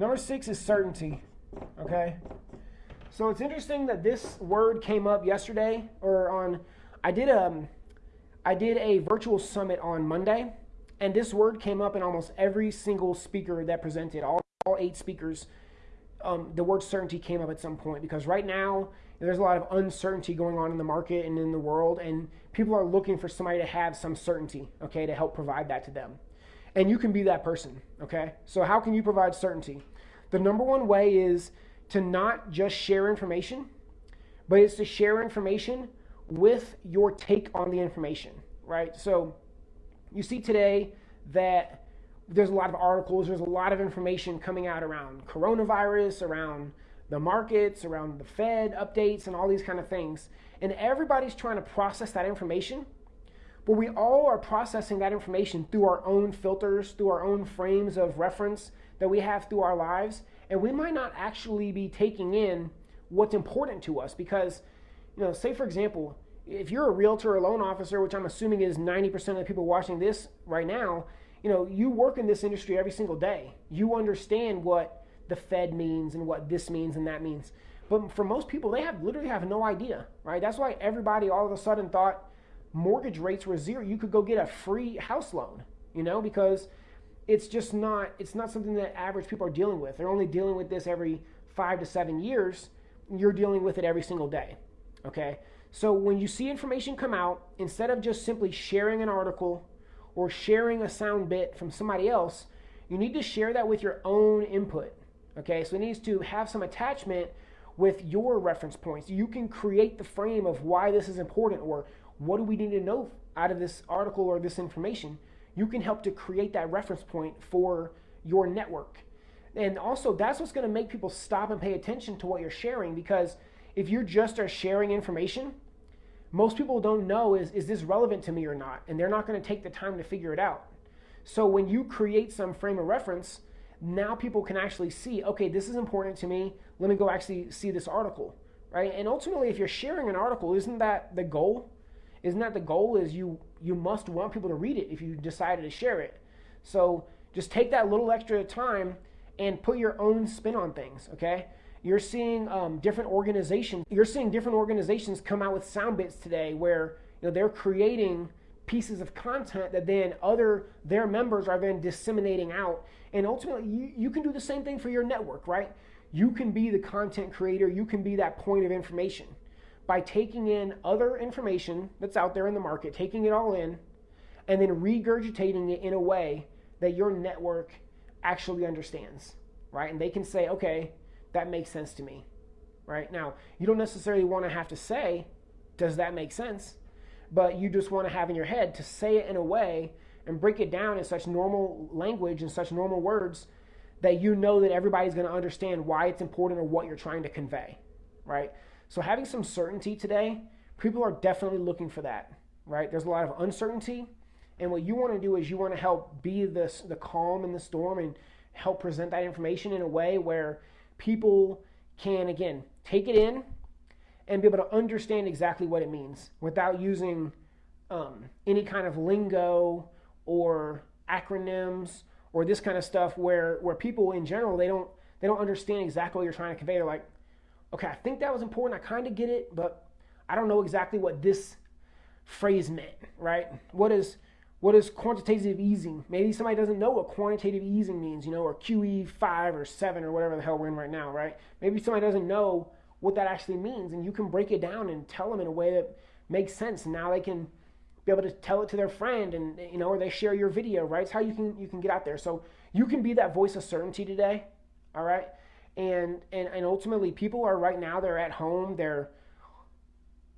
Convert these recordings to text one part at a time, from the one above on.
Number six is certainty. Okay. So it's interesting that this word came up yesterday or on I did um I did a virtual summit on Monday and this word came up in almost every single speaker that presented all, all eight speakers um, the word certainty came up at some point because right now there's a lot of uncertainty going on in the market and in the world and people are looking for somebody to have some certainty okay to help provide that to them and you can be that person okay so how can you provide certainty the number one way is to not just share information, but it's to share information with your take on the information, right? So you see today that there's a lot of articles, there's a lot of information coming out around coronavirus, around the markets, around the Fed updates, and all these kind of things. And everybody's trying to process that information, we all are processing that information through our own filters, through our own frames of reference that we have through our lives. And we might not actually be taking in what's important to us because you know say for example if you're a realtor or loan officer which i'm assuming is 90% of the people watching this right now you know you work in this industry every single day. You understand what the fed means and what this means and that means. But for most people they have literally have no idea right? That's why everybody all of a sudden thought mortgage rates were zero you could go get a free house loan you know because it's just not it's not something that average people are dealing with. They're only dealing with this every five to seven years. You're dealing with it every single day. Okay? So when you see information come out, instead of just simply sharing an article or sharing a sound bit from somebody else, you need to share that with your own input. Okay, so it needs to have some attachment with your reference points. You can create the frame of why this is important or what do we need to know out of this article or this information you can help to create that reference point for your network. And also, that's what's going to make people stop and pay attention to what you're sharing because if you just are sharing information, most people don't know is, is this relevant to me or not? And they're not going to take the time to figure it out. So when you create some frame of reference, now people can actually see, okay, this is important to me. Let me go actually see this article, right? And ultimately, if you're sharing an article, isn't that the goal? Isn't that the goal? Is you you must want people to read it if you decided to share it. So just take that little extra time and put your own spin on things. Okay, you're seeing um, different organizations. You're seeing different organizations come out with sound bits today where you know they're creating pieces of content that then other their members are then disseminating out and ultimately you, you can do the same thing for your network right you can be the content creator you can be that point of information by taking in other information that's out there in the market, taking it all in, and then regurgitating it in a way that your network actually understands, right? And they can say, okay, that makes sense to me, right? Now, you don't necessarily want to have to say, does that make sense? But you just want to have in your head to say it in a way and break it down in such normal language and such normal words that you know that everybody's going to understand why it's important or what you're trying to convey, right? So having some certainty today, people are definitely looking for that, right? There's a lot of uncertainty. And what you want to do is you want to help be this, the calm in the storm and help present that information in a way where people can, again, take it in and be able to understand exactly what it means without using um, any kind of lingo or acronyms or this kind of stuff where, where people in general, they don't, they don't understand exactly what you're trying to convey. They're like, okay, I think that was important. I kind of get it, but I don't know exactly what this phrase meant, right? What is what is quantitative easing? Maybe somebody doesn't know what quantitative easing means, you know, or QE five or seven or whatever the hell we're in right now, right? Maybe somebody doesn't know what that actually means, and you can break it down and tell them in a way that makes sense. And now they can be able to tell it to their friend, and you know, or they share your video, right? It's how you can you can get out there. So you can be that voice of certainty today, all right? And and and ultimately people are right now they're at home. They're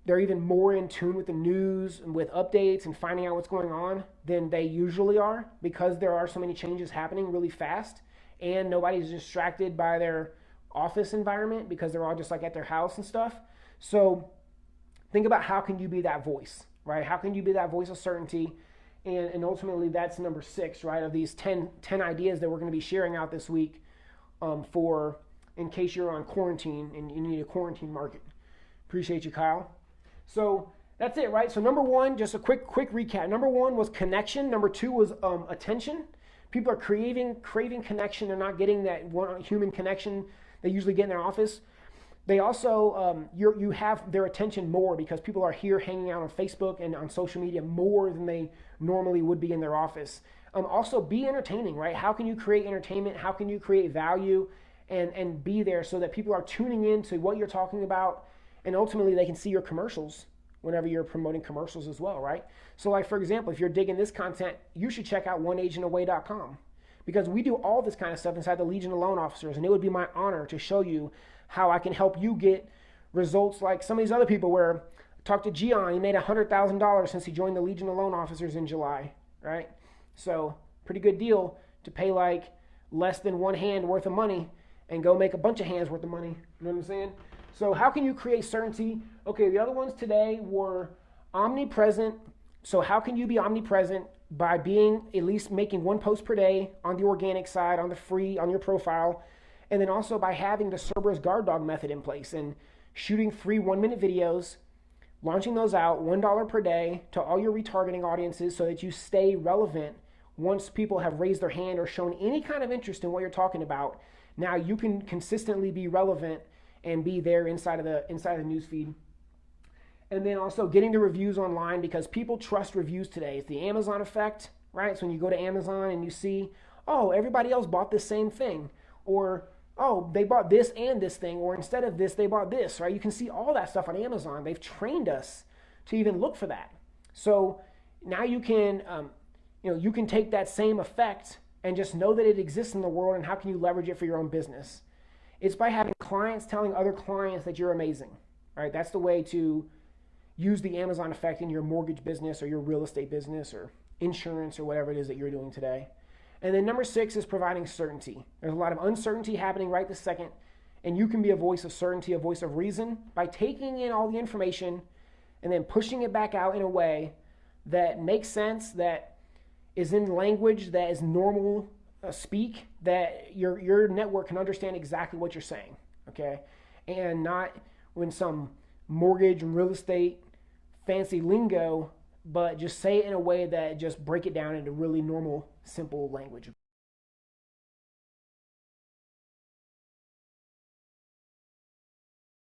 they're even more in tune with the news and with updates and finding out what's going on than they usually are because there are so many changes happening really fast. And nobody's distracted by their office environment because they're all just like at their house and stuff. So think about how can you be that voice right? How can you be that voice of certainty? And, and ultimately that's number six right of these 10, 10 ideas that we're going to be sharing out this week um, for in case you're on quarantine and you need a quarantine market. Appreciate you, Kyle. So that's it, right? So number one, just a quick quick recap. Number one was connection. Number two was um, attention. People are craving craving connection. They're not getting that one human connection they usually get in their office. They also um, you you have their attention more because people are here hanging out on Facebook and on social media more than they normally would be in their office. Um, also, be entertaining, right? How can you create entertainment? How can you create value and and be there so that people are tuning in to what you're talking about, and ultimately they can see your commercials whenever you're promoting commercials as well, right? So, like for example, if you're digging this content, you should check out oneagentaway.com because we do all this kind of stuff inside the Legion of Loan Officers, and it would be my honor to show you how I can help you get results like some of these other people where I talked to Gian, he made $100,000 since he joined the Legion of Loan Officers in July, right? So, pretty good deal to pay like less than one hand worth of money and go make a bunch of hands worth of money. You know what I'm saying? So, how can you create certainty? Okay, the other ones today were omnipresent. So, how can you be omnipresent? By being at least making one post per day on the organic side, on the free, on your profile, and then also by having the Cerberus guard dog method in place and shooting three one minute videos, launching those out $1 per day to all your retargeting audiences so that you stay relevant once people have raised their hand or shown any kind of interest in what you're talking about. Now you can consistently be relevant and be there inside of the inside of the newsfeed. And then also getting the reviews online because people trust reviews today. It's the Amazon effect, right? So when you go to Amazon and you see, oh, everybody else bought the same thing, or oh, they bought this and this thing, or instead of this, they bought this, right? You can see all that stuff on Amazon. They've trained us to even look for that. So now you can, um, you know, you can take that same effect and just know that it exists in the world and how can you leverage it for your own business. It's by having clients telling other clients that you're amazing. Right? That's the way to use the Amazon effect in your mortgage business or your real estate business or insurance or whatever it is that you're doing today. And then number six is providing certainty. There's a lot of uncertainty happening right this second, and you can be a voice of certainty, a voice of reason by taking in all the information and then pushing it back out in a way that makes sense, that is in language that is normal uh, speak that your your network can understand exactly what you're saying, okay, and not when some mortgage and real estate fancy lingo, but just say it in a way that just break it down into really normal, simple language.